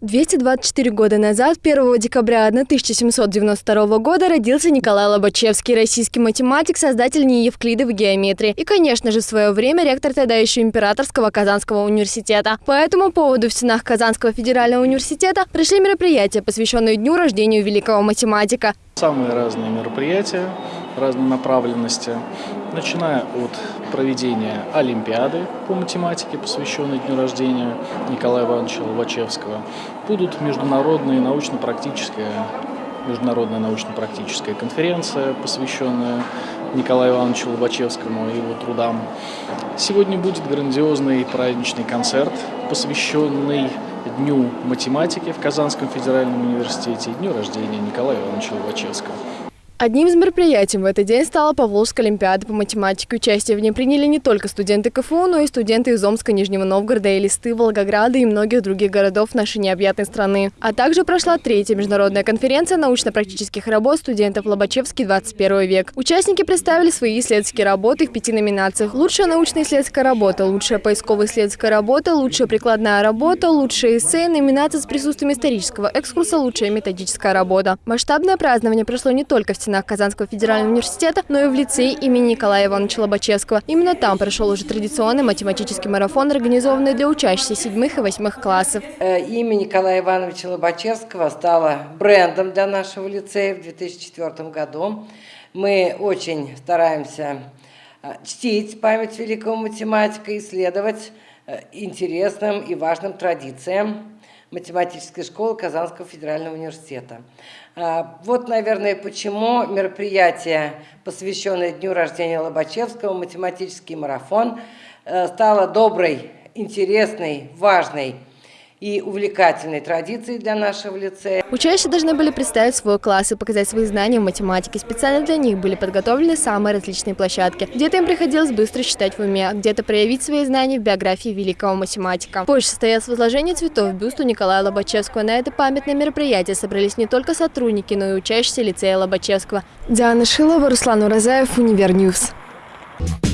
224 года назад, 1 декабря 1792 года, родился Николай Лобачевский, российский математик, создатель в геометрии. И, конечно же, в свое время ректор тогда еще Императорского Казанского университета. По этому поводу в стенах Казанского федерального университета прошли мероприятия, посвященные дню рождения великого математика. Самые разные мероприятия, разной направленности, начиная от проведения Олимпиады по математике, посвященной дню рождения Николая Ивановича Лобачевского, будут международные научно-практические международная научно-практическая конференция, посвященная Николаю Ивановичу Лобачевскому и его трудам. Сегодня будет грандиозный праздничный концерт, посвященный Дню математики в Казанском федеральном университете и дню рождения Николая Ивановича Лобачевского. Одним из мероприятий в этот день стала Поволжская олимпиада по математике. Участие в ней приняли не только студенты КФУ, но и студенты из Омска, Нижнего Новгорода, Элисты, Волгограда и многих других городов нашей необъятной страны. А также прошла третья международная конференция научно-практических работ студентов Лобачевский 21 век. Участники представили свои исследовательские работы в пяти номинациях. Лучшая научно-исследовательская работа, лучшая поисково-исследовательская работа, лучшая прикладная работа, лучшая эссе, номинация с присутствием исторического экскурса, лучшая методическая работа. Масштабное празднование прошло не только в стенах Казанского федерального университета, но и в лицее имени Николая Ивановича Лобачевского. Именно там прошел уже традиционный математический марафон, организованный для учащихся седьмых и восьмых классов. Э, имя Николая Ивановича Лобачевского стало брендом для нашего лицея в 2004 году. Мы очень стараемся э, чтить память великого математика, исследовать э, интересным и важным традициям математической школы Казанского федерального университета. А, вот, наверное, почему мероприятие, посвященное дню рождения Лобачевского, математический марафон, э, стало доброй, интересной, важной и увлекательной традицией для нашего лицея. Учащиеся должны были представить свой класс и показать свои знания в математике. Специально для них были подготовлены самые различные площадки. Где-то им приходилось быстро считать в уме, а где-то проявить свои знания в биографии великого математика. Позже состоялось возложение цветов в бюсту Николая Лобачевского. На это памятное мероприятие собрались не только сотрудники, но и учащиеся лицея Лобачевского. Диана Шилова, Руслан Уразаев, Univer News. Thank